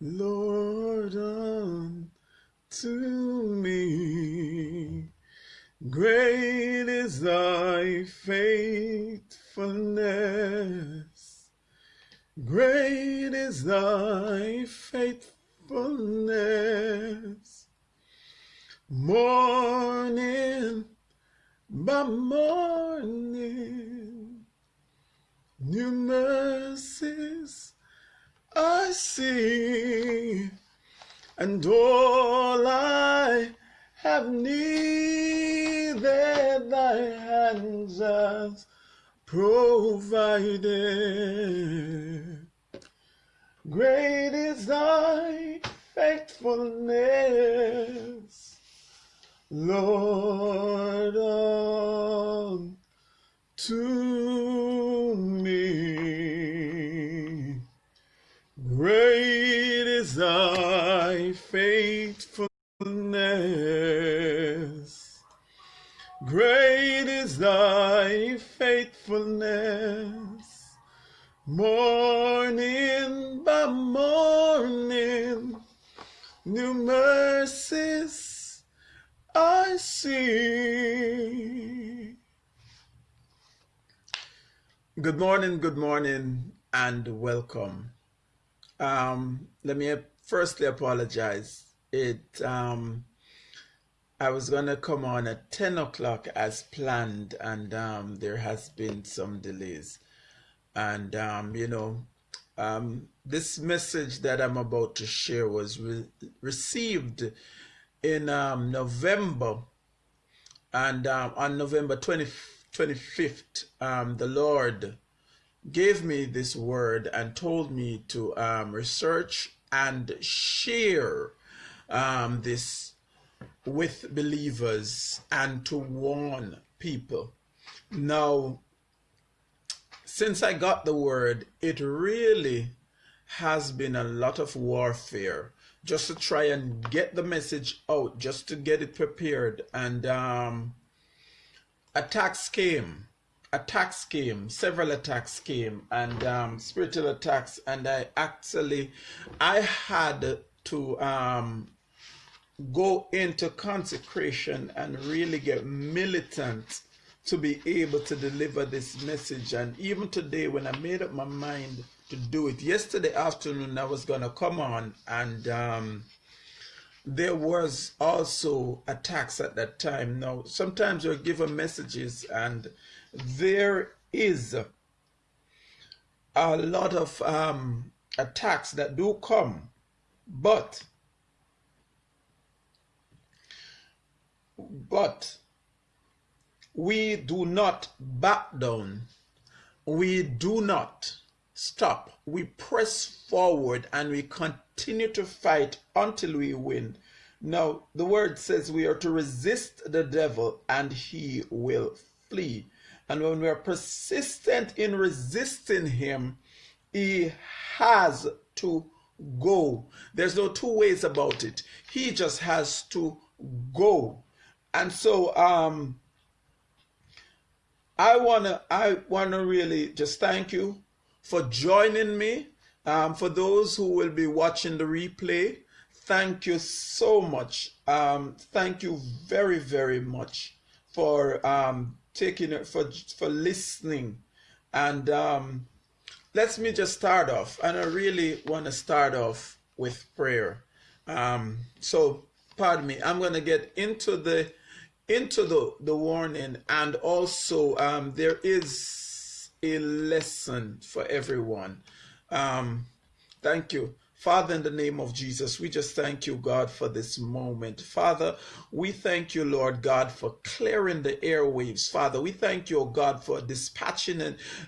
Lord, unto me. Great is thy faithfulness. Great is thy faithfulness. Morning by morning, new mercies I see, and all I have needed thy hands has provided. Great is thy faithfulness, Lord, unto me. Great is thy faithfulness. Great is thy faithfulness. Morning by morning, new mercies I see. Good morning, good morning, and welcome. Um, let me firstly apologize. It um, I was gonna come on at ten o'clock as planned, and um, there has been some delays. And um, you know, um, this message that I'm about to share was re received in um, November, and um, on November 20, 25th, um, the Lord gave me this word and told me to um, research and share um, this with believers and to warn people. Now, since I got the word, it really has been a lot of warfare just to try and get the message out, just to get it prepared. And um, attacks came attacks came several attacks came and um, spiritual attacks. And i actually i had to um, go into consecration and really get militant to be able to deliver this message. And even today when i made up my mind to do it yesterday afternoon i was gonna come on and um, there was also attacks at that time. Now sometimes you're given messages and there is a lot of um, attacks that do come, but but we do not back down. We do not stop. We press forward and we continue to fight until we win. Now, the word says we are to resist the devil and he will flee. And when we are persistent in resisting him, he has to go. There's no two ways about it. He just has to go. And so um I wanna I wanna really just thank you for joining me. Um, for those who will be watching the replay, thank you so much. Um, thank you very, very much for um, taking it for for listening. And um, let me just start off and i really want to start off with prayer. Um, so pardon me i'm going to get into the into the the warning and also um, there is a lesson for everyone. Um, thank you Father, in the name of Jesus, we just thank you, God, for this moment. Father, we thank you, Lord God, for clearing the airwaves. Father, we thank you, God, for dispatching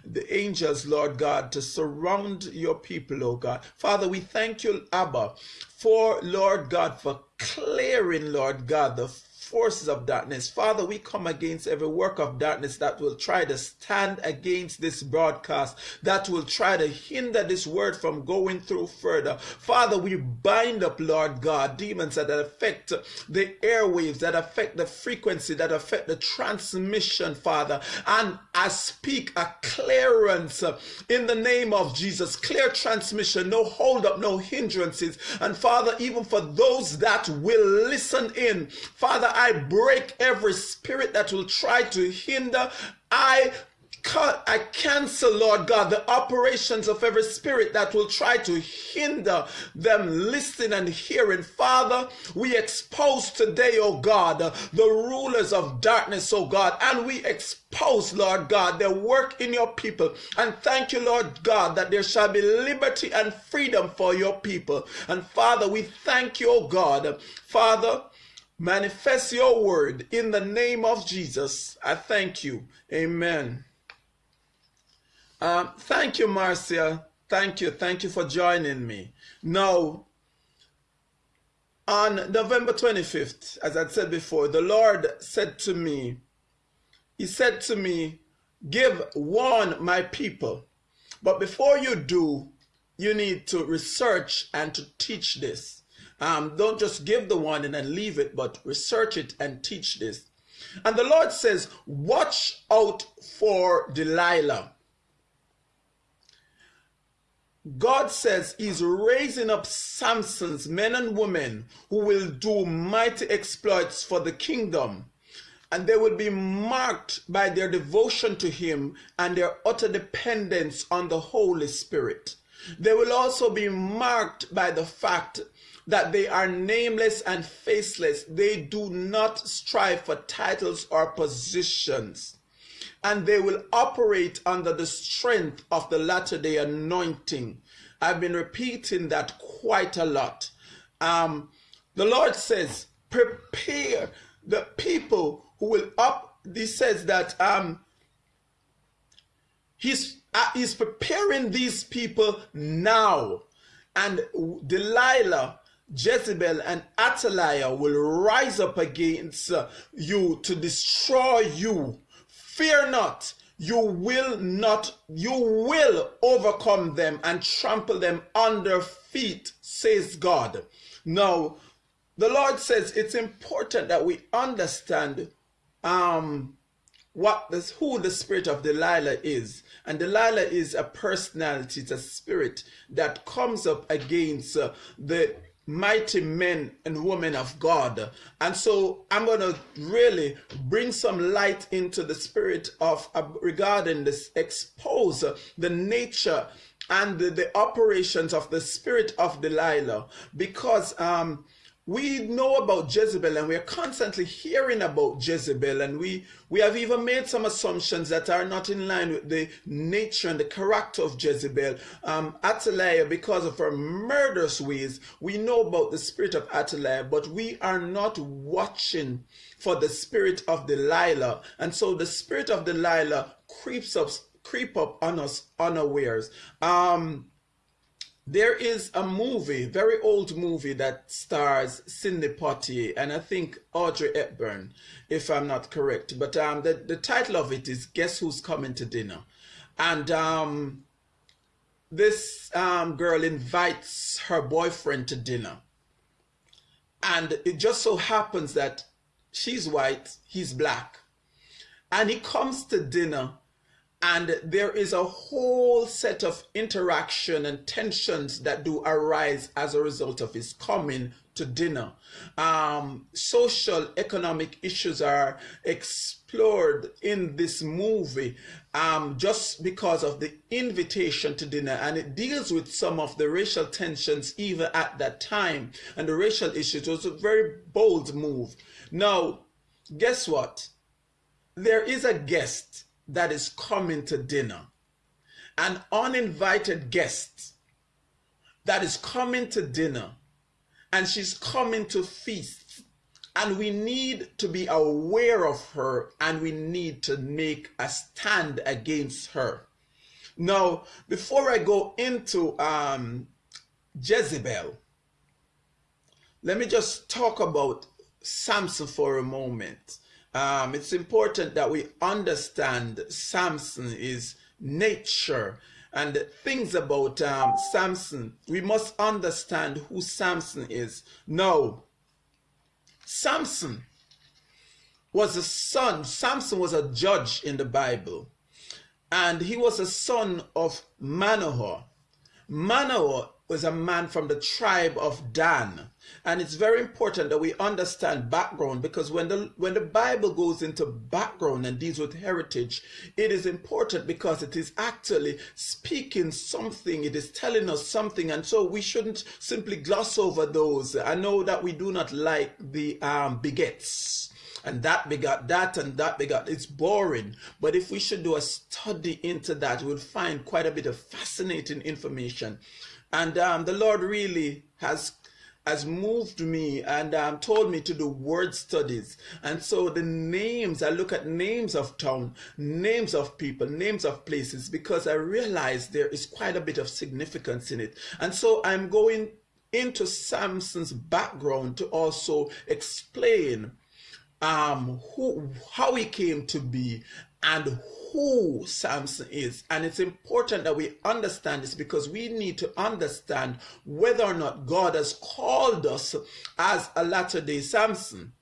the angels, Lord God, to surround your people, oh God. Father, we thank you, Abba, for, Lord God, for clearing, Lord God, the forces of darkness. Father, we come against every work of darkness that will try to stand against this broadcast, that will try to hinder this word from going through further. Father, we bind up, Lord God, demons that affect the airwaves, that affect the frequency, that affect the transmission, Father. And I speak a clearance in the name of Jesus, clear transmission, no hold up, no hindrances. And Father, even for those that will listen in, Father, I break every spirit that will try to hinder. I I cancel, Lord God, the operations of every spirit that will try to hinder them listening and hearing. Father, we expose today, oh God, the rulers of darkness, oh God, and we expose, Lord God, their work in your people. And thank you, Lord God, that there shall be liberty and freedom for your people. And Father, we thank you, oh God. Father, manifest your word in the name of Jesus. I thank you. Amen. Um, thank you, Marcia. Thank you. Thank you for joining me. Now, on November 25th, as I said before, the Lord said to me, He said to me, Give warn my people. But before you do, you need to research and to teach this. Um, don't just give the warning and leave it, but research it and teach this. And the Lord says, Watch out for Delilah. God says he's raising up Samson's men and women who will do mighty exploits for the kingdom. And they will be marked by their devotion to him and their utter dependence on the Holy Spirit. They will also be marked by the fact that they are nameless and faceless. They do not strive for titles or positions and they will operate under the strength of the latter day anointing. I've been repeating that quite a lot. Um, the Lord says, prepare the people who will up. He says that um, he's uh, he's preparing these people now, and Delilah Jezebel and Athaliah will rise up against you to destroy you Fear not, you will not, you will overcome them and trample them under feet, says God. Now, the Lord says it's important that we understand um, what this, who the spirit of Delilah is. And Delilah is a personality, it's a spirit that comes up against uh, the mighty men and women of God. And so I'm going to really bring some light into the spirit of uh, regarding this, expose the nature and the, the, operations of the spirit of Delilah because um, we know about Jezebel and we are constantly hearing about Jezebel and we, we have even made some assumptions that are not in line with the nature and the character of Jezebel. Um, Athaliah, because of her murderous ways, we know about the spirit of Athaliah, but we are not watching for the spirit of Delilah. And so the spirit of Delilah creeps up, creep up on us unawares. Um, there is a movie, very old movie that stars Sidney Poitier and I think Audrey Hepburn, if I'm not correct. But um, the, the title of it is Guess Who's Coming to Dinner? And um, this um, girl invites her boyfriend to dinner. And it just so happens that she's white, he's black. And he comes to dinner and there is a whole set of interaction and tensions that do arise as a result of his coming to dinner. Um, social economic issues are explored in this movie um, just because of the invitation to dinner and it deals with some of the racial tensions even at that time and the racial issues. It was a very bold move. Now, guess what? There is a guest that is coming to dinner, an uninvited guest that is coming to dinner, and she's coming to feast. And we need to be aware of her and we need to make a stand against her. Now, before I go into um, Jezebel, let me just talk about Samson for a moment. Um, it's important that we understand Samson is nature and things about um, Samson. We must understand who Samson is. No, Samson was a son. Samson was a judge in the Bible, and he was a son of Manoah. Manoah was a man from the tribe of Dan. And it's very important that we understand background because when the when the Bible goes into background and deals with heritage, it is important because it is actually speaking something, it is telling us something, and so we shouldn't simply gloss over those. I know that we do not like the um, begets and that begot that and that begot it's boring but if we should do a study into that we'll find quite a bit of fascinating information and um, the Lord really has has moved me and um, told me to do word studies. And so the names, I look at names of town, names of people, names of places, because I realize there is quite a bit of significance in it. And so I'm going into Samson's background to also explain um, who, how he came to be and who Samson is. And it's important that we understand this because we need to understand whether or not God has called us as a latter day Samson.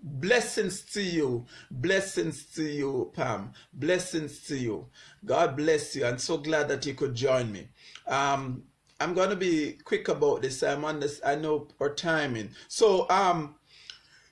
Blessings to you. Blessings to you, Pam. Blessings to you. God bless you. I'm so glad that you could join me. Um, I'm going to be quick about this. I'm on this. I know our timing. So, um,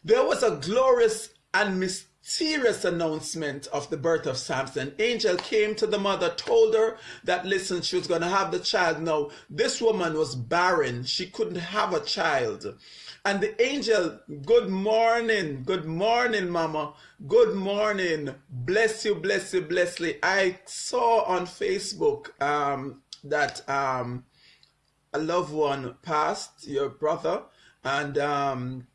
there was a glorious and mysterious serious announcement of the birth of Samson. Angel came to the mother, told her that, listen, she was going to have the child. Now, this woman was barren. She couldn't have a child. And the angel, good morning, good morning, mama. Good morning. Bless you, bless you, bless you. I saw on Facebook um, that um, a loved one passed, your brother, and um,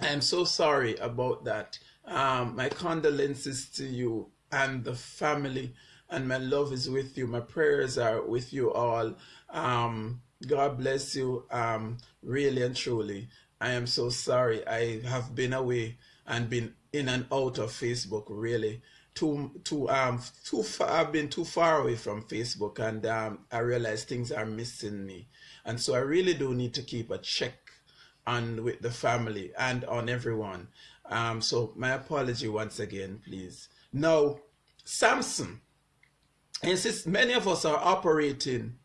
I'm so sorry about that. Um, my condolences to you and the family, and my love is with you. My prayers are with you all. Um, God bless you, um, really and truly. I am so sorry. I have been away and been in and out of Facebook, really. Too, too, um, too far. I've been too far away from Facebook, and um, I realize things are missing me, and so I really do need to keep a check on with the family and on everyone. Um, so my apology once again, please. Now, Samson, and since many of us are operating,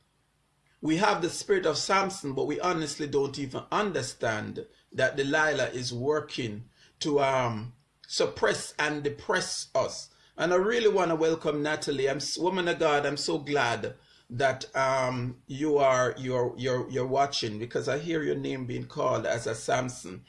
we have the spirit of Samson, but we honestly don't even understand that Delilah is working to um, suppress and depress us. And I really want to welcome Natalie. I'm woman of God. I'm so glad that um, you are you're you're you're watching because I hear your name being called as a Samson.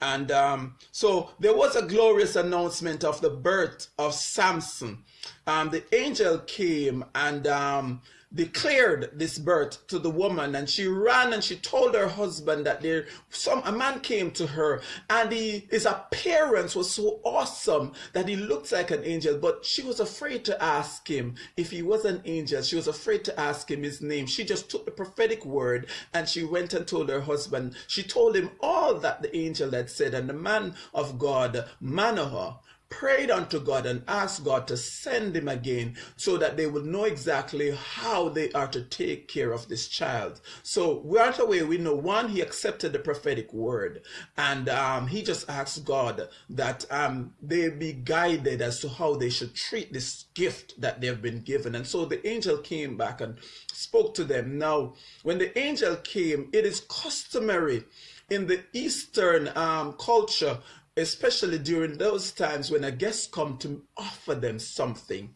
And um, so there was a glorious announcement of the birth of Samson. Um, the angel came and um, declared this birth to the woman and she ran and she told her husband that there some a man came to her and he his appearance was so awesome that he looked like an angel but she was afraid to ask him if he was an angel. She was afraid to ask him his name. She just took the prophetic word and she went and told her husband. She told him all that the angel had said and the man of god manoah prayed unto God and asked God to send him again so that they will know exactly how they are to take care of this child. So right away, we know one, he accepted the prophetic word and um, he just asked God that um, they be guided as to how they should treat this gift that they've been given. And so the angel came back and spoke to them. Now, when the angel came, it is customary in the Eastern um, culture especially during those times when a guest come to offer them something.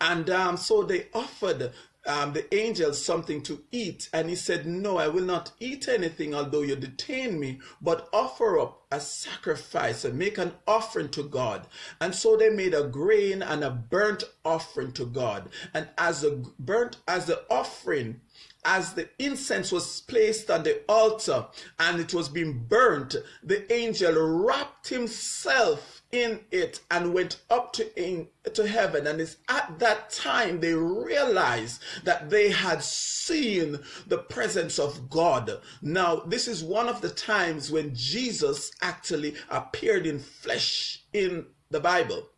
And um, so they offered um, the angel something to eat. And he said, No, I will not eat anything, although you detain me, but offer up a sacrifice and make an offering to God. And so they made a grain and a burnt offering to God. And as a burnt, as the offering, as the incense was placed on the altar and it was being burnt, the angel wrapped himself in it and went up to, in, to heaven. And it's at that time they realized that they had seen the presence of God. Now, this is one of the times when Jesus actually appeared in flesh in the Bible.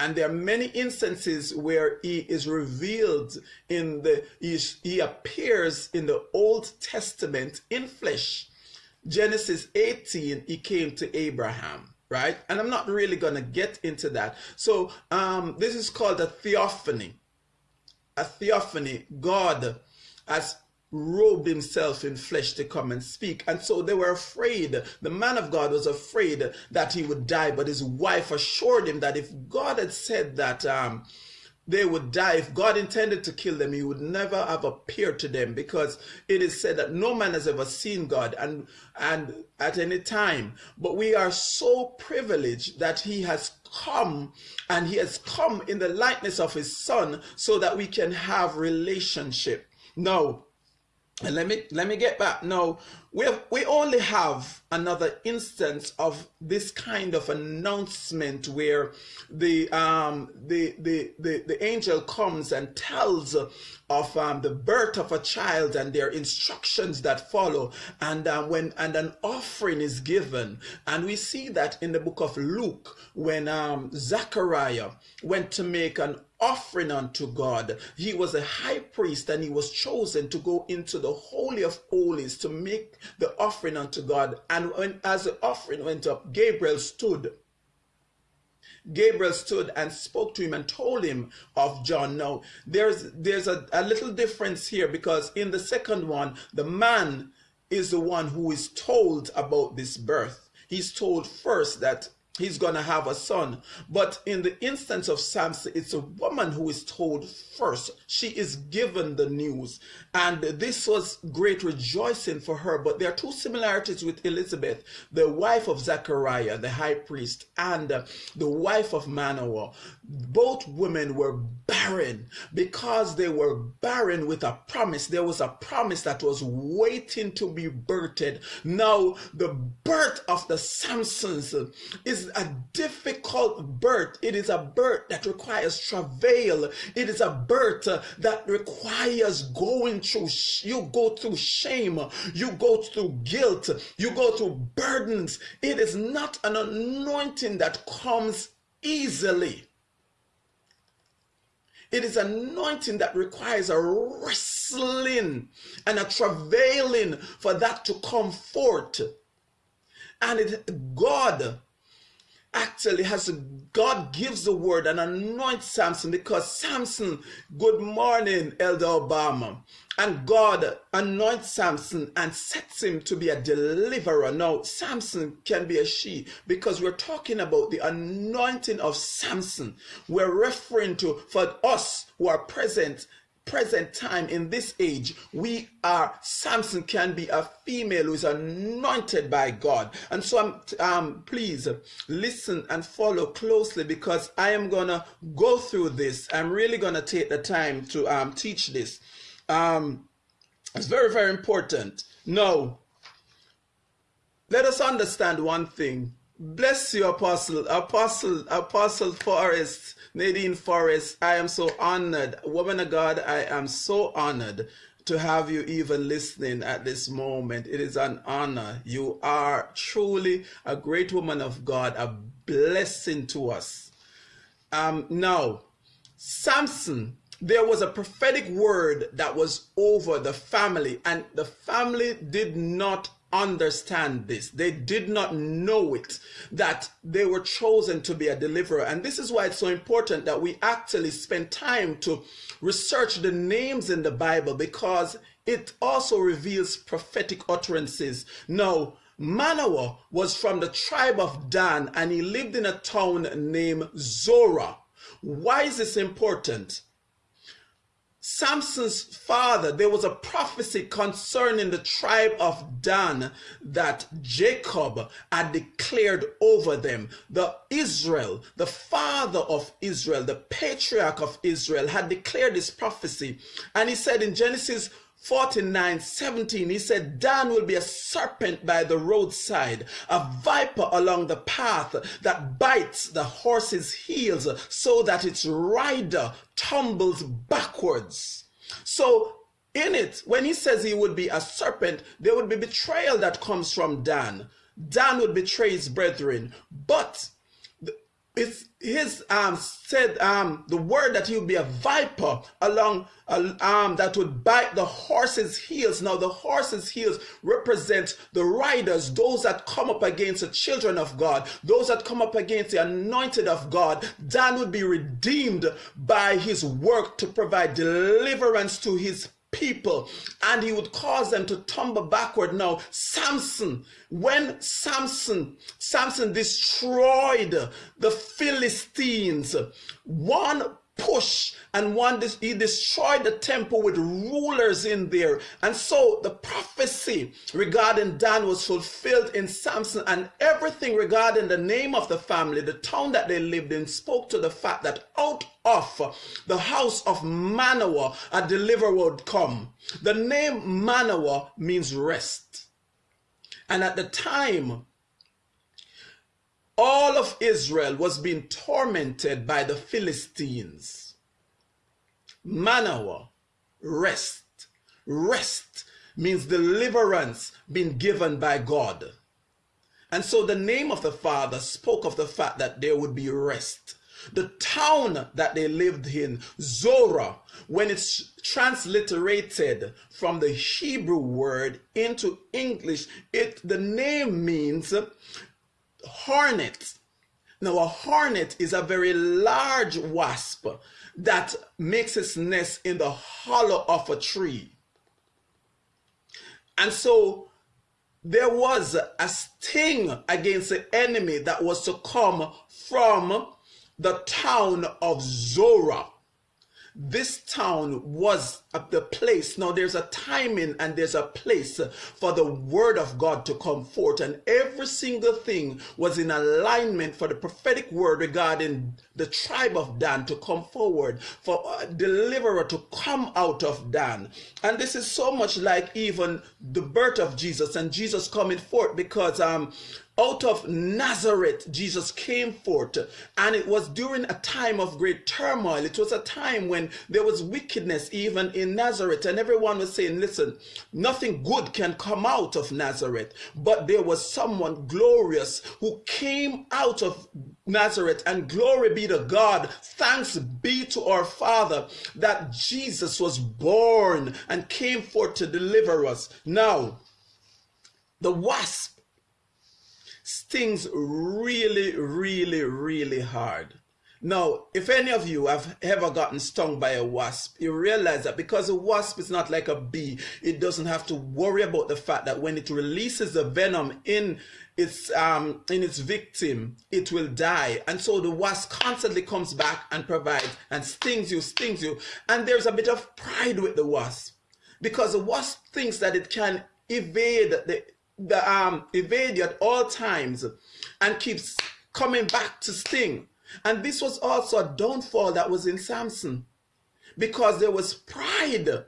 And there are many instances where he is revealed in the, he, he appears in the Old Testament in flesh. Genesis 18, he came to Abraham, right? And I'm not really going to get into that. So um, this is called a theophany. A theophany, God has robed himself in flesh to come and speak. And so they were afraid. The man of God was afraid that he would die, but his wife assured him that if God had said that um, they would die, if God intended to kill them, he would never have appeared to them because it is said that no man has ever seen God and, and at any time. But we are so privileged that he has come and he has come in the likeness of his son so that we can have relationship. Now, and let me let me get back. No, we have, we only have another instance of this kind of announcement where the um the the the, the angel comes and tells of um, the birth of a child and their instructions that follow, and uh, when and an offering is given, and we see that in the book of Luke when um, Zachariah went to make an offering unto God. He was a high priest and he was chosen to go into the Holy of Holies to make the offering unto God. And when as the offering went up, Gabriel stood. Gabriel stood and spoke to him and told him of John. Now, there's there's a, a little difference here because in the second one, the man is the one who is told about this birth. He's told first that he's going to have a son. But in the instance of Samson, it's a woman who is told first. She is given the news. And this was great rejoicing for her. But there are two similarities with Elizabeth, the wife of Zechariah, the high priest, and uh, the wife of Manoah. Both women were barren because they were barren with a promise. There was a promise that was waiting to be birthed. Now, the birth of the Samsons is a difficult birth. It is a birth that requires travail. It is a birth that requires going through, you go through shame, you go through guilt, you go through burdens. It is not an anointing that comes easily. It is anointing that requires a wrestling and a travailing for that to come forth. And it, God actually has God gives the word and anoints Samson because Samson, good morning, Elder Obama. And God anoints Samson and sets him to be a deliverer. Now, Samson can be a she because we're talking about the anointing of Samson. We're referring to, for us who are present, present time in this age we are samson can be a female who is anointed by god and so i'm um please listen and follow closely because i am gonna go through this i'm really gonna take the time to um teach this um it's very very important now let us understand one thing bless you apostle apostle apostle forrest Nadine Forrest, I am so honored. Woman of God, I am so honored to have you even listening at this moment. It is an honor. You are truly a great woman of God, a blessing to us. Um, now, Samson, there was a prophetic word that was over the family, and the family did not understand this. They did not know it, that they were chosen to be a deliverer. And this is why it's so important that we actually spend time to research the names in the Bible because it also reveals prophetic utterances. Now, Manoah was from the tribe of Dan and he lived in a town named Zorah. Why is this important? Samson's father, there was a prophecy concerning the tribe of Dan that Jacob had declared over them. The Israel, the father of Israel, the patriarch of Israel, had declared this prophecy. And he said in Genesis 49 17 he said dan will be a serpent by the roadside a viper along the path that bites the horse's heels so that its rider tumbles backwards. So in it when he says he would be a serpent there would be betrayal that comes from dan. Dan would betray his brethren. But it's his um said um the word that he would be a viper along uh, um that would bite the horse's heels. Now the horse's heels represent the riders those that come up against the children of god those that come up against the anointed of god. Dan would be redeemed by his work to provide deliverance to his people and he would cause them to tumble backward. Now samson when samson samson destroyed the philistines one push and one he destroyed the temple with rulers in there. And so the prophecy regarding dan was fulfilled in samson and everything regarding the name of the family the town that they lived in spoke to the fact that out of the house of manoah a deliverer would come. The name manoah means rest. And at the time all of Israel was being tormented by the Philistines. Manoah, rest. Rest means deliverance being given by God. And so the name of the Father spoke of the fact that there would be rest. The town that they lived in, Zorah, when it's transliterated from the Hebrew word into English, it the name means hornet. Now, a hornet is a very large wasp that makes its nest in the hollow of a tree. And so there was a sting against the enemy that was to come from the town of Zorah this town was the place. Now there's a timing and there's a place for the word of God to come forth. And every single thing was in alignment for the prophetic word regarding the tribe of Dan to come forward, for a deliverer to come out of Dan. And this is so much like even the birth of Jesus and Jesus coming forth because um out of Nazareth, Jesus came forth, and it was during a time of great turmoil. It was a time when there was wickedness even in Nazareth, and everyone was saying, Listen, nothing good can come out of Nazareth. But there was someone glorious who came out of Nazareth, and glory be to God. Thanks be to our Father that Jesus was born and came forth to deliver us. Now, the wasp stings really, really, really hard. Now, if any of you have ever gotten stung by a wasp, you realize that because a wasp is not like a bee, it doesn't have to worry about the fact that when it releases the venom in its um in its victim, it will die. And so the wasp constantly comes back and provides and stings you, stings you. And there's a bit of pride with the wasp because the wasp thinks that it can evade the the um, evade at all times and keeps coming back to sting. And this was also a downfall that was in Samson because there was pride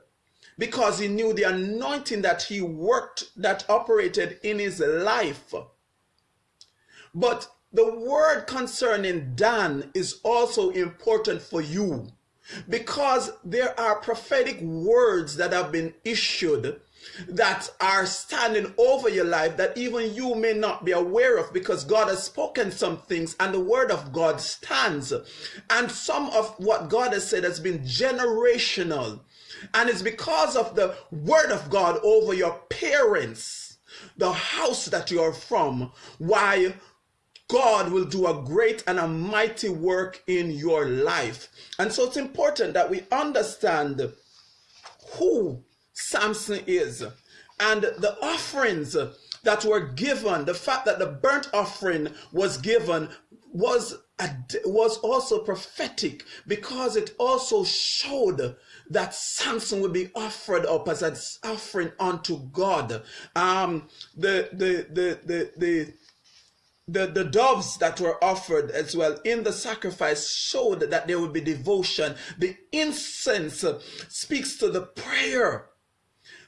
because he knew the anointing that he worked that operated in his life. But the word concerning Dan is also important for you because there are prophetic words that have been issued that are standing over your life that even you may not be aware of because God has spoken some things and the word of God stands. And some of what God has said has been generational. And it's because of the word of God over your parents, the house that you're from, why God will do a great and a mighty work in your life. And so it's important that we understand who Samson is. And the offerings that were given, the fact that the burnt offering was given was was also prophetic because it also showed that Samson would be offered up as an offering unto God. Um, the, the, the, the, the, the, the doves that were offered as well in the sacrifice showed that there would be devotion. The incense speaks to the prayer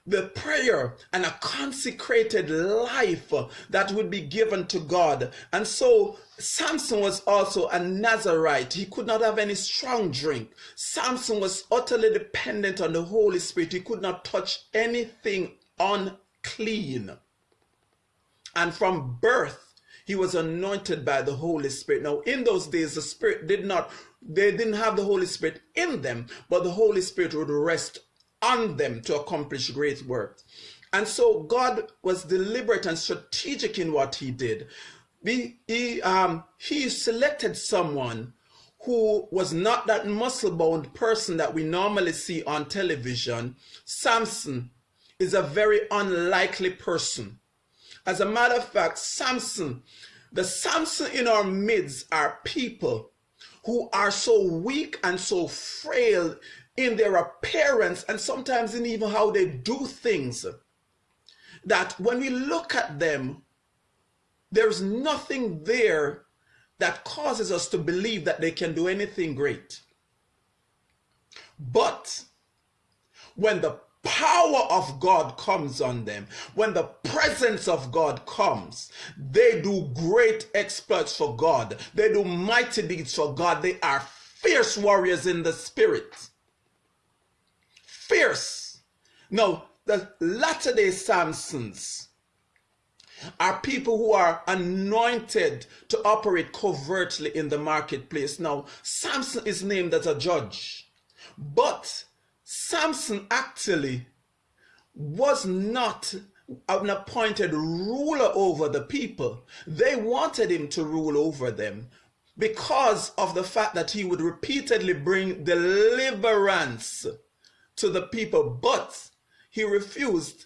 the prayer and a consecrated life that would be given to God. And so Samson was also a Nazarite. He could not have any strong drink. Samson was utterly dependent on the Holy Spirit. He could not touch anything unclean. And from birth, he was anointed by the Holy Spirit. Now, in those days, the Spirit did not, they didn't have the Holy Spirit in them, but the Holy Spirit would rest on them to accomplish great work. And so God was deliberate and strategic in what he did. He, he, um, he selected someone who was not that muscle bound person that we normally see on television. Samson is a very unlikely person. As a matter of fact, Samson, the Samson in our midst are people who are so weak and so frail in their appearance and sometimes in even how they do things that when we look at them, there's nothing there that causes us to believe that they can do anything great. But when the power of God comes on them, when the presence of God comes, they do great exploits for God. They do mighty deeds for God. They are fierce warriors in the spirit fierce. No, the latter day Samsons are people who are anointed to operate covertly in the marketplace. Now, Samson is named as a judge, but Samson actually was not an appointed ruler over the people. They wanted him to rule over them because of the fact that he would repeatedly bring deliverance to the people, but he refused.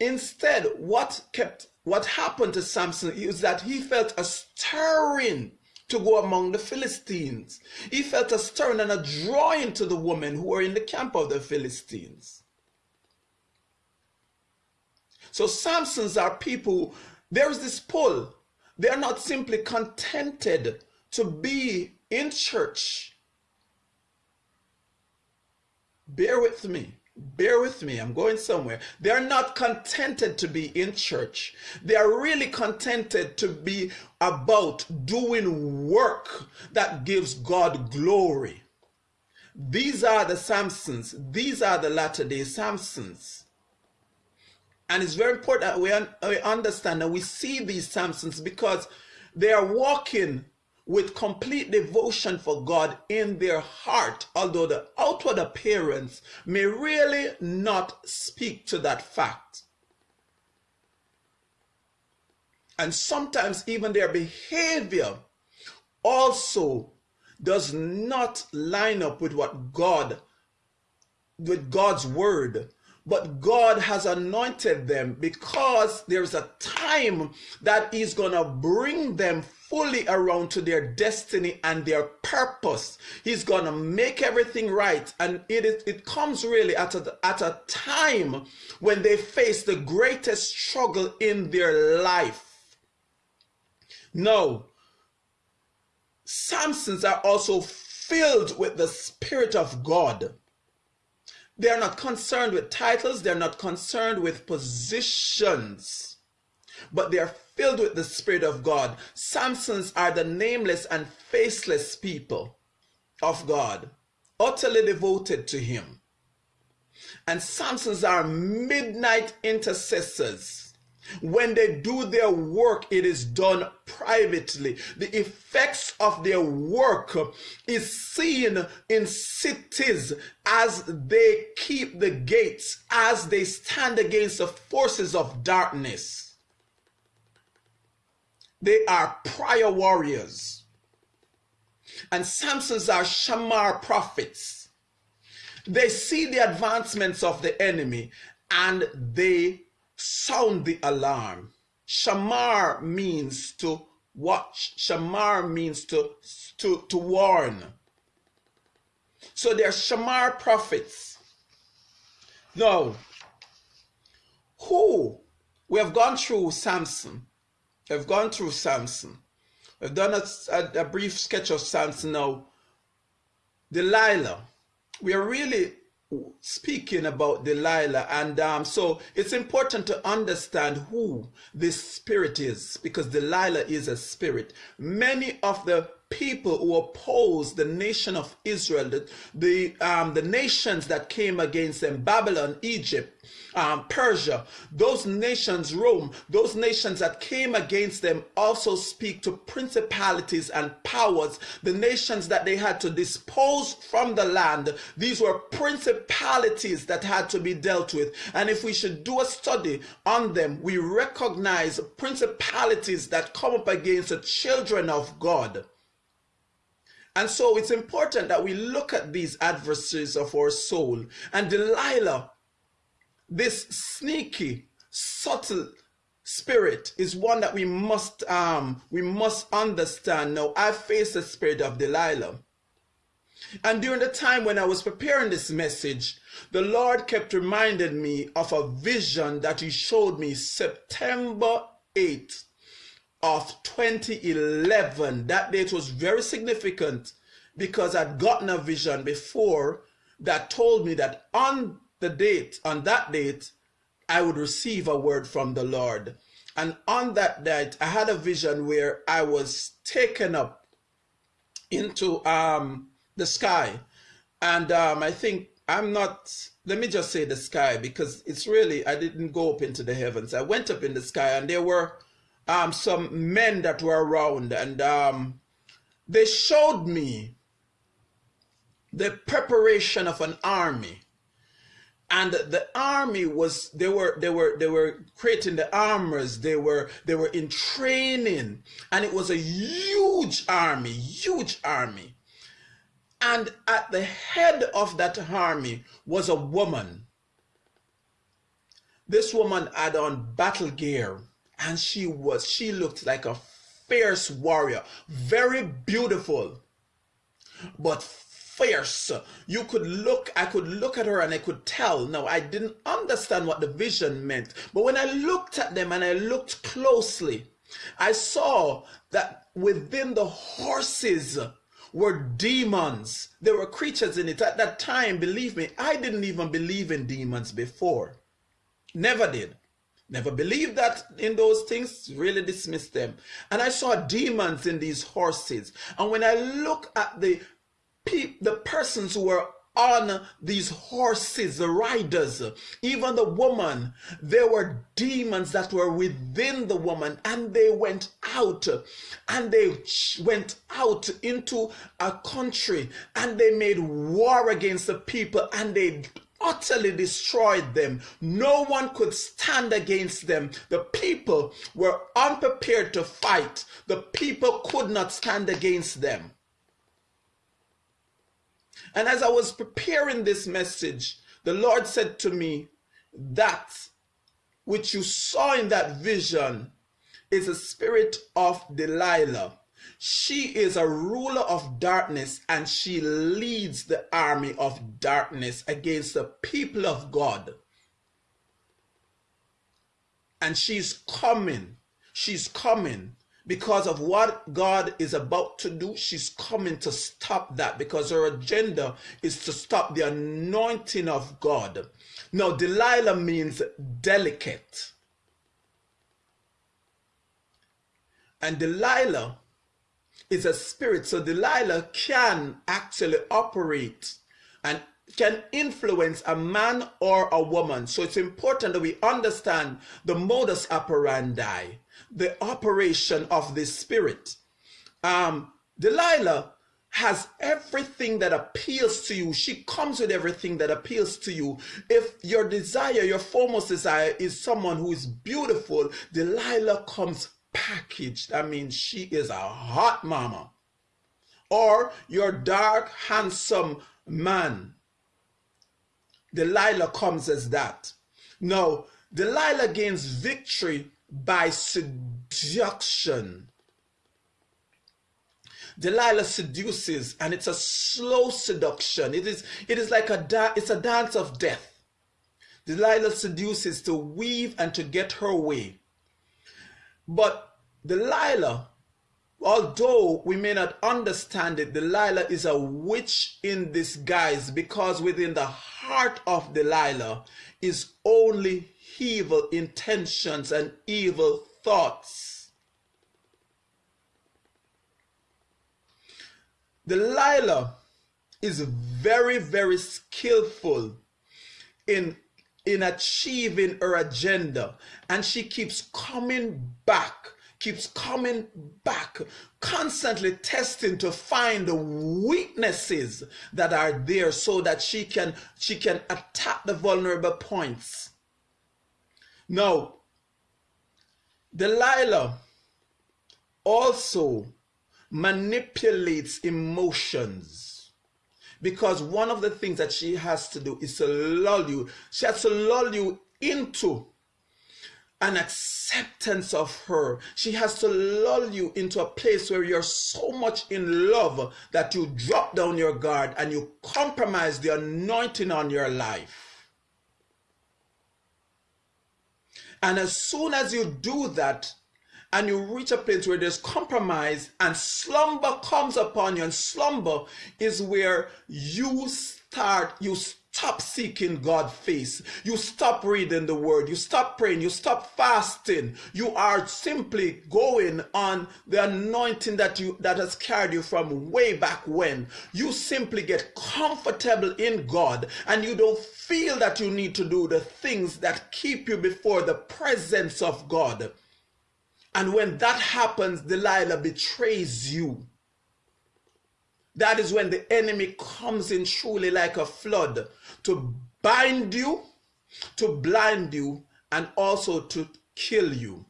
Instead, what kept what happened to Samson is that he felt a stirring to go among the Philistines. He felt a stirring and a drawing to the women who were in the camp of the Philistines. So Samsons are people, there's this pull. They're not simply contented to be in church bear with me. Bear with me, I'm going somewhere. They're not contented to be in church. They are really contented to be about doing work that gives God glory. These are the Samsons. These are the latter day Samsons. And it's very important that we, un we understand and we see these Samsons because they are walking with complete devotion for God in their heart, although the outward appearance may really not speak to that fact. And sometimes even their behavior also does not line up with what God, with God's word but God has anointed them because there's a time that He's going to bring them fully around to their destiny and their purpose. He's going to make everything right. And it, it comes really at a, at a time when they face the greatest struggle in their life. No, Samsons are also filled with the Spirit of God. They're not concerned with titles, they're not concerned with positions, but they're filled with the Spirit of God. Samsons are the nameless and faceless people of God, utterly devoted to Him. And Samsons are midnight intercessors when they do their work, it is done privately. The effects of their work is seen in cities as they keep the gates, as they stand against the forces of darkness. They are prior warriors. And Samsons are Shamar prophets. They see the advancements of the enemy and they sound the alarm. Shamar means to watch. shamar means to, to, to warn. So there are shamar prophets. Now, who we have gone through Samson. We've gone through Samson. We've done a, a, a brief sketch of Samson now. Delilah. We are really speaking about Delilah. And um, so it's important to understand who this spirit is because Delilah is a spirit. Many of the people who opposed the nation of Israel, the, the, um, the nations that came against them, Babylon, Egypt, um, Persia, those nations, Rome, those nations that came against them also speak to principalities and powers, the nations that they had to dispose from the land. These were principalities that had to be dealt with. And if we should do a study on them, we recognize principalities that come up against the children of God. And so it's important that we look at these adversaries of our soul. And Delilah this sneaky, subtle spirit is one that we must um we must understand. Now, I face the spirit of Delilah. And during the time when I was preparing this message, the Lord kept reminding me of a vision that He showed me September 8th of 2011. That date was very significant because I'd gotten a vision before that told me that on the date, on that date, I would receive a word from the Lord. And on that night, I had a vision where I was taken up into um, the sky. And um, I think I'm not, let me just say the sky because it's really, I didn't go up into the heavens. I went up in the sky and there were um, some men that were around and um, they showed me the preparation of an army and the army was they were they were they were creating the armors. They were they were in training. And it was a huge army huge army. And at the head of that army was a woman. This woman had on battle gear and she was she looked like a fierce warrior. Very beautiful. But fierce. You could look, I could look at her and I could tell. Now, I didn't understand what the vision meant. But when I looked at them and I looked closely, I saw that within the horses were demons. There were creatures in it. At that time, believe me, I didn't even believe in demons before. Never did. Never believed that in those things, really dismissed them. And I saw demons in these horses. And when I look at the the persons who were on these horses, the riders, even the woman, there were demons that were within the woman, and they went out and they went out into a country and they made war against the people and they utterly destroyed them. No one could stand against them. The people were unprepared to fight. The people could not stand against them. And as I was preparing this message, the Lord said to me, That which you saw in that vision is a spirit of Delilah. She is a ruler of darkness and she leads the army of darkness against the people of God. And she's coming. She's coming because of what God is about to do, she's coming to stop that because her agenda is to stop the anointing of God. Now, Delilah means delicate. And Delilah is a spirit. So Delilah can actually operate and can influence a man or a woman. So it's important that we understand the modus operandi the operation of the spirit. Um, Delilah has everything that appeals to you. She comes with everything that appeals to you. If your desire, your foremost desire is someone who is beautiful, Delilah comes packaged. I mean, she is a hot mama. Or your dark, handsome man. Delilah comes as that. No, Delilah gains victory by seduction. Delilah seduces, and it's a slow seduction. It is, it is like a it's a dance of death. Delilah seduces to weave and to get her way. But Delilah, although we may not understand it, Delilah is a witch in disguise because within the heart of Delilah is only evil intentions and evil thoughts. Delilah is very, very skillful in in achieving her agenda. And she keeps coming back, keeps coming back, constantly testing to find the weaknesses that are there so that she can she can attack the vulnerable points. Now, Delilah also manipulates emotions because one of the things that she has to do is to lull you. She has to lull you into an acceptance of her. She has to lull you into a place where you're so much in love that you drop down your guard and you compromise the anointing on your life. And as soon as you do that, and you reach a place where there's compromise and slumber comes upon you and slumber is where you start you stop seeking God's face. You stop reading the word. You stop praying. You stop fasting. You are simply going on the anointing that you that has carried you from way back when. You simply get comfortable in God and you don't feel that you need to do the things that keep you before the presence of God. And when that happens, Delilah betrays you. That is when the enemy comes in truly like a flood to bind you, to blind you, and also to kill you.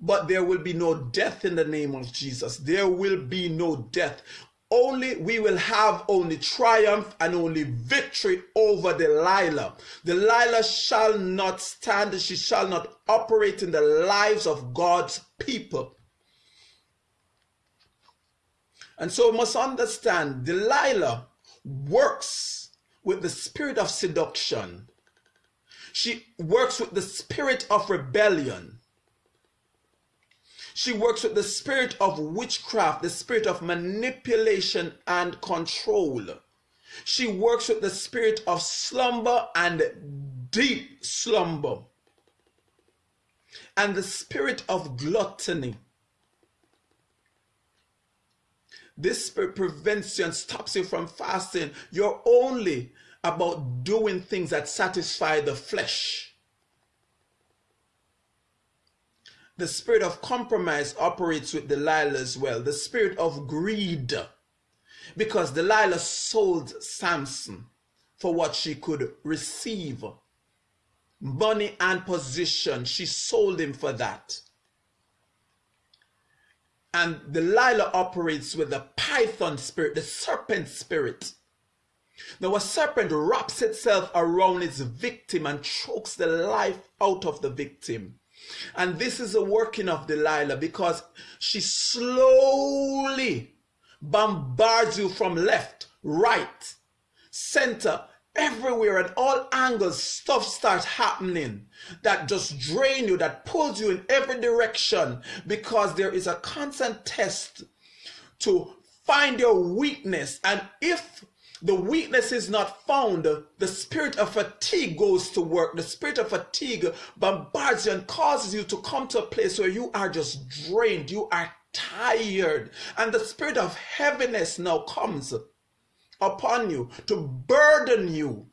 But there will be no death in the name of Jesus. There will be no death only we will have only triumph and only victory over Delilah. Delilah shall not stand, she shall not operate in the lives of God's people. And so we must understand Delilah works with the spirit of seduction. She works with the spirit of rebellion. She works with the spirit of witchcraft, the spirit of manipulation and control. She works with the spirit of slumber and deep slumber. And the spirit of gluttony. This spirit prevents you and stops you from fasting. You're only about doing things that satisfy the flesh. The spirit of compromise operates with Delilah as well. The spirit of greed. Because Delilah sold Samson for what she could receive. Money and position. She sold him for that. And Delilah operates with the python spirit, the serpent spirit. Now, a serpent wraps itself around its victim and chokes the life out of the victim. And this is a working of Delilah because she slowly bombards you from left, right, center, everywhere at all angles stuff starts happening that just drain you that pulls you in every direction because there is a constant test to find your weakness and if the weakness is not found, the spirit of fatigue goes to work. The spirit of fatigue bombards you and causes you to come to a place where you are just drained, you are tired, and the spirit of heaviness now comes upon you to burden you.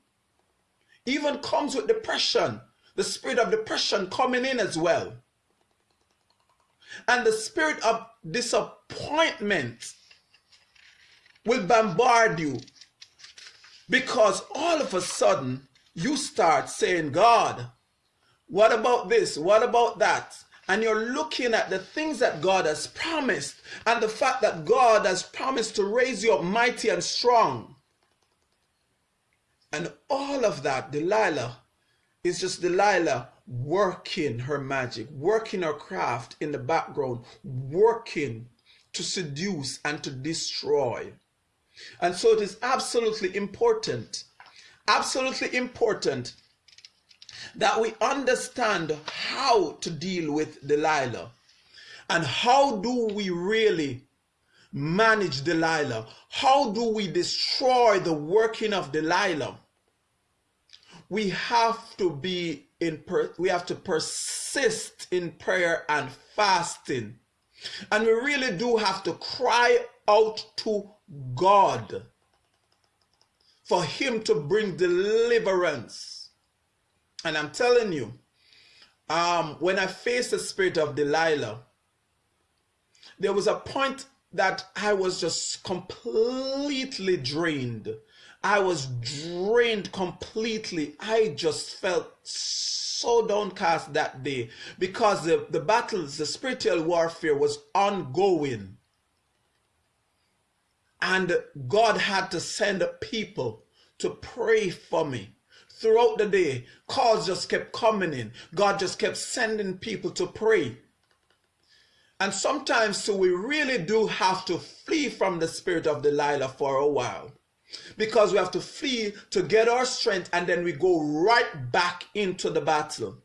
Even comes with depression, the spirit of depression coming in as well. And the spirit of disappointment will bombard you because all of a sudden, you start saying, God, what about this? What about that? And you're looking at the things that God has promised and the fact that God has promised to raise you up mighty and strong. And all of that, Delilah, is just Delilah working her magic, working her craft in the background, working to seduce and to destroy. And so it is absolutely important, absolutely important that we understand how to deal with Delilah and how do we really manage Delilah? How do we destroy the working of Delilah? We have to be in per- we have to persist in prayer and fasting. And we really do have to cry out to God for him to bring deliverance. And I'm telling you, um, when I faced the spirit of Delilah, there was a point that I was just completely drained. I was drained completely. I just felt so downcast that day because the, the battles, the spiritual warfare was ongoing. And God had to send people to pray for me. Throughout the day, calls just kept coming in. God just kept sending people to pray. And sometimes, so we really do have to flee from the spirit of Delilah for a while. Because we have to flee to get our strength and then we go right back into the battle.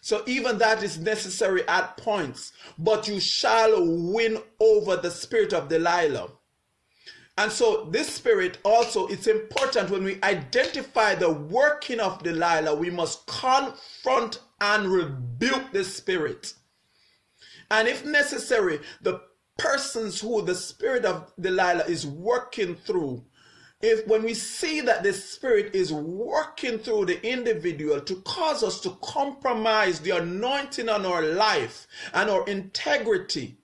So even that is necessary at points, but you shall win over the spirit of Delilah. And so this spirit also, it's important when we identify the working of Delilah, we must confront and rebuke the spirit. And if necessary, the persons who the spirit of Delilah is working through, if when we see that the spirit is working through the individual to cause us to compromise the anointing on our life and our integrity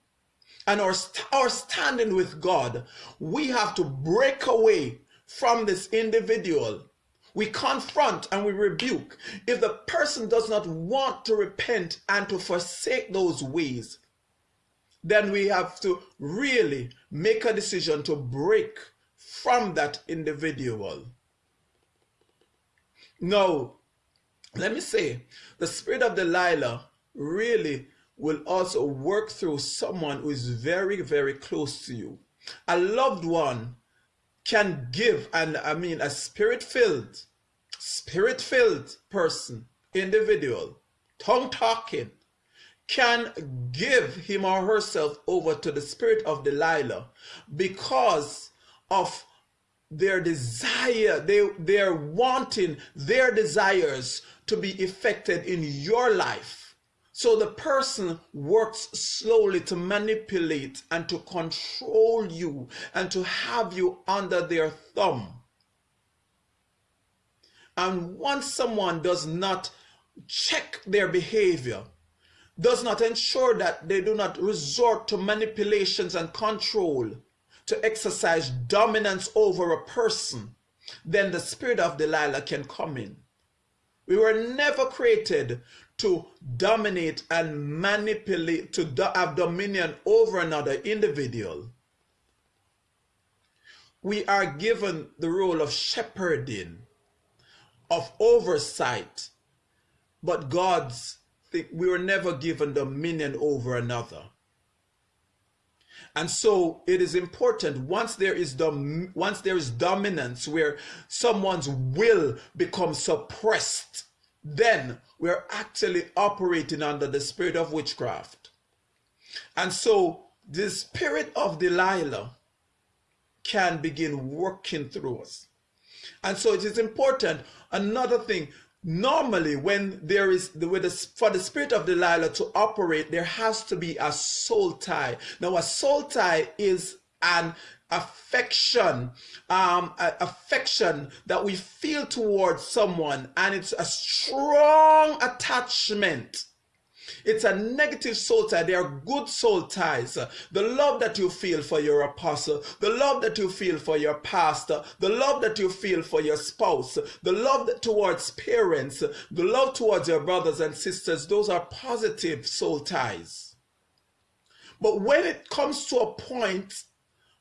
and our, our standing with God, we have to break away from this individual we confront and we rebuke. If the person does not want to repent and to forsake those ways, then we have to really make a decision to break from that individual. Now, let me say, the spirit of Delilah really will also work through someone who is very, very close to you. A loved one can give, and I mean a spirit filled, spirit filled person, individual, tongue talking, can give him or herself over to the spirit of Delilah because of their desire, they, they're wanting their desires to be effected in your life. So the person works slowly to manipulate and to control you and to have you under their thumb. And once someone does not check their behavior, does not ensure that they do not resort to manipulations and control to exercise dominance over a person, then the spirit of Delilah can come in. We were never created to dominate and manipulate, to do, have dominion over another individual. We are given the role of shepherding, of oversight, but God's we were never given dominion over another. And so it is important once there is dom- once there is dominance where someone's will becomes suppressed then we're actually operating under the spirit of witchcraft. And so the spirit of Delilah can begin working through us. And so it is important. Another thing, normally when there is the, the, for the spirit of Delilah to operate, there has to be a soul tie. Now, a soul tie is an affection, um, affection that we feel towards someone, and it's a strong attachment. It's a negative soul tie. They are good soul ties. The love that you feel for your apostle, the love that you feel for your pastor, the love that you feel for your spouse, the love towards parents, the love towards your brothers and sisters, those are positive soul ties. But when it comes to a point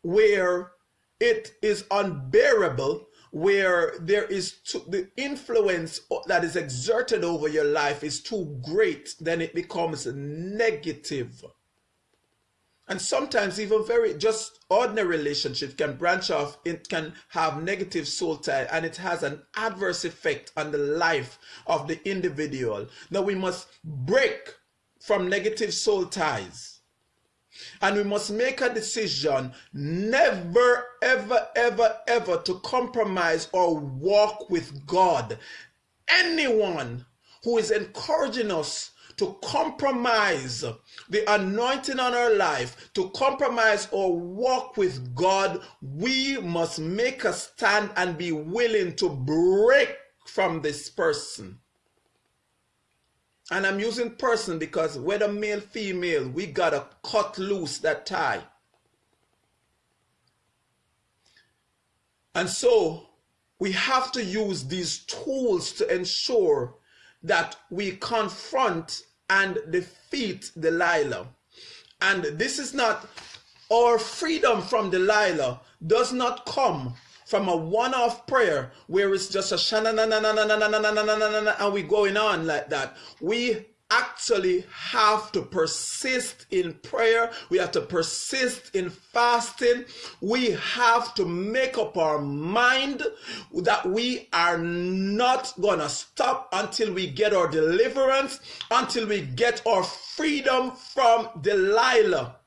where it is unbearable, where there is too, the influence that is exerted over your life is too great, then it becomes negative. and sometimes even very just ordinary relationships can branch off it can have negative soul tie and it has an adverse effect on the life of the individual now we must break from negative soul ties and we must make a decision never ever ever ever to compromise or walk with god anyone who is encouraging us to compromise the anointing on our life, to compromise or walk with God, we must make a stand and be willing to break from this person. And I'm using person because whether male, female, we gotta cut loose that tie. And so we have to use these tools to ensure that we confront and defeat Delilah. And this is not our freedom from Delilah does not come from a one-off prayer where it's just a shana na na na na na na na na na na and we going on like that. We actually have to persist in prayer. We have to persist in fasting. We have to make up our mind that we are not going to stop until we get our deliverance, until we get our freedom from Delilah.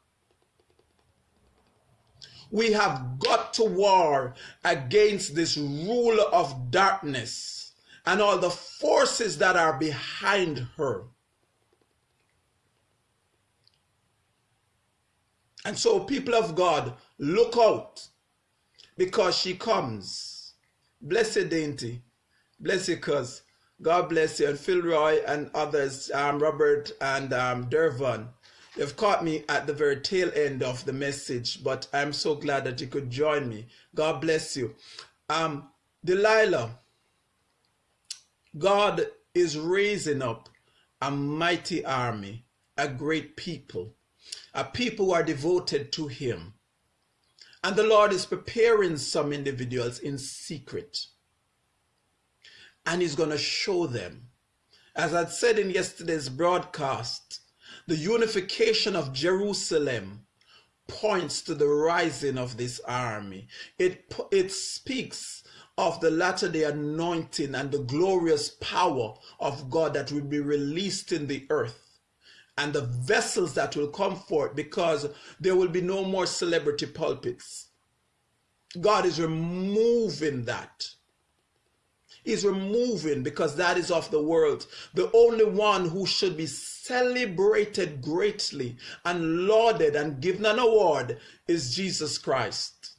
We have got to war against this ruler of darkness and all the forces that are behind her. And so, people of God, look out because she comes. Bless you, Dainty. Bless you, cuz. God bless you. And Phil Roy and others, um, Robert and um, Dervon. You've caught me at the very tail end of the message, but I'm so glad that you could join me. God bless you. Um, Delilah, God is raising up a mighty army, a great people a people who are devoted to him. And the Lord is preparing some individuals in secret. And he's going to show them. As I said in yesterday's broadcast, the unification of Jerusalem points to the rising of this army. It, it speaks of the latter day anointing and the glorious power of God that will be released in the earth and the vessels that will come forth because there will be no more celebrity pulpits. God is removing that. He's removing because that is of the world. The only one who should be celebrated greatly and lauded and given an award is Jesus Christ.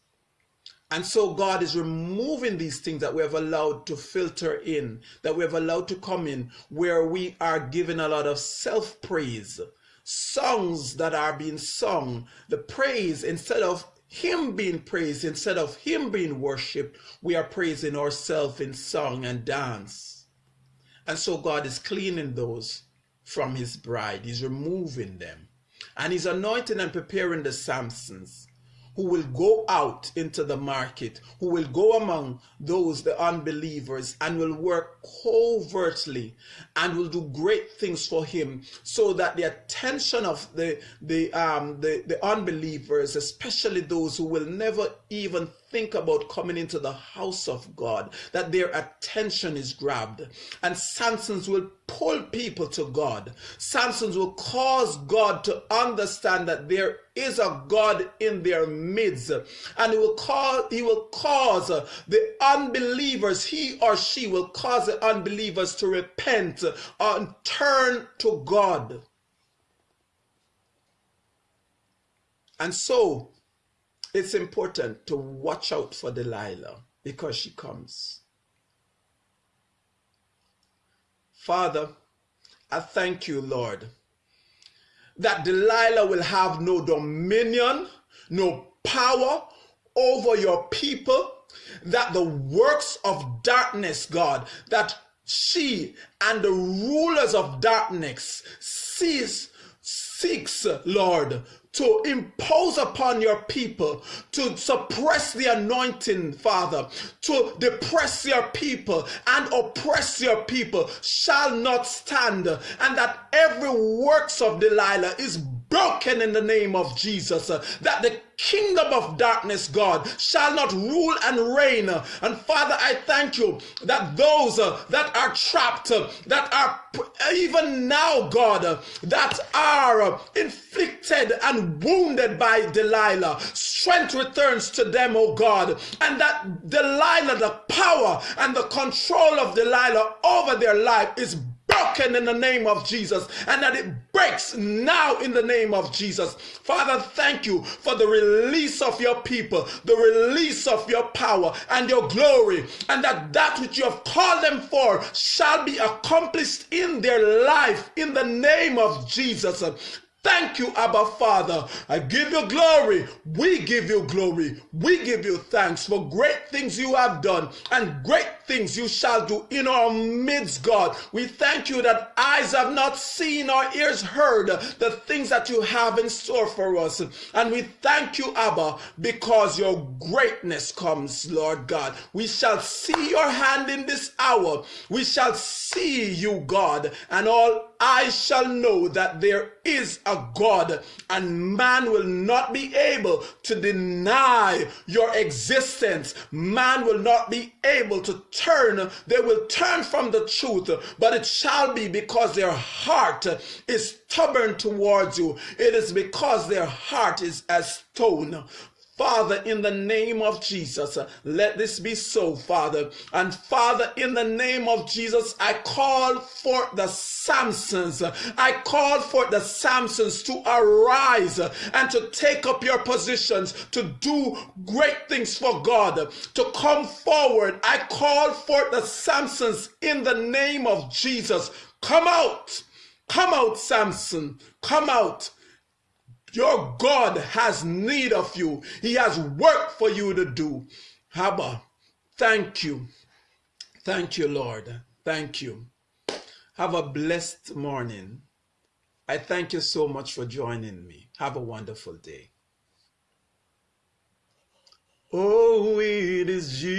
And so God is removing these things that we have allowed to filter in, that we have allowed to come in, where we are giving a lot of self praise, songs that are being sung, the praise instead of Him being praised, instead of Him being worshiped, we are praising ourselves in song and dance. And so God is cleaning those from His bride, He's removing them, and He's anointing and preparing the Samsons who will go out into the market, who will go among those, the unbelievers, and will work covertly and will do great things for him so that the attention of the, the, um, the, the unbelievers, especially those who will never even think about coming into the house of God, that their attention is grabbed. And Samson's will pull people to God. Samson's will cause God to understand that there is a God in their midst. And he will cause, he will cause the unbelievers, he or she will cause the unbelievers to repent and turn to God. And so it's important to watch out for Delilah because she comes. Father, I thank you, Lord, that Delilah will have no dominion, no power over your people, that the works of darkness, God, that she and the rulers of darkness cease, seeks, Lord, to impose upon your people, to suppress the anointing, Father, to depress your people and oppress your people shall not stand, and that every works of Delilah is broken in the name of Jesus. That the kingdom of darkness, God, shall not rule and reign. And Father, I thank you that those uh, that are trapped, uh, that are even now, God, uh, that are inflicted and wounded by Delilah, strength returns to them, oh God, and that Delilah, the power and the control of Delilah over their life is broken in the name of Jesus and that it breaks now in the name of Jesus. Father, thank you for the release of your people, the release of your power and your glory, and that that which you have called them for shall be accomplished in their life in the name of Jesus. Thank you, Abba Father. I give you glory. We give you glory. We give you thanks for great things you have done and great things you shall do in our midst, God. We thank you that eyes have not seen or ears heard the things that you have in store for us. And we thank you, Abba, because your greatness comes, Lord God. We shall see your hand in this hour. We shall see you, God, and all eyes shall know that there is a God, and man will not be able to deny your existence. Man will not be able to turn, they will turn from the truth, but it shall be because their heart is stubborn towards you. It is because their heart is as stone. Father, in the name of Jesus, let this be so, Father. And Father, in the name of Jesus, I call for the Samsons. I call for the Samsons to arise and to take up your positions, to do great things for God, to come forward. I call for the Samsons in the name of Jesus. Come out. Come out, Samson. Come out. Your God has need of you. He has work for you to do. Abba, thank you. Thank you, Lord. Thank you. Have a blessed morning. I thank you so much for joining me. Have a wonderful day. Oh, it is Jesus.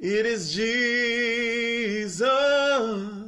It is Jesus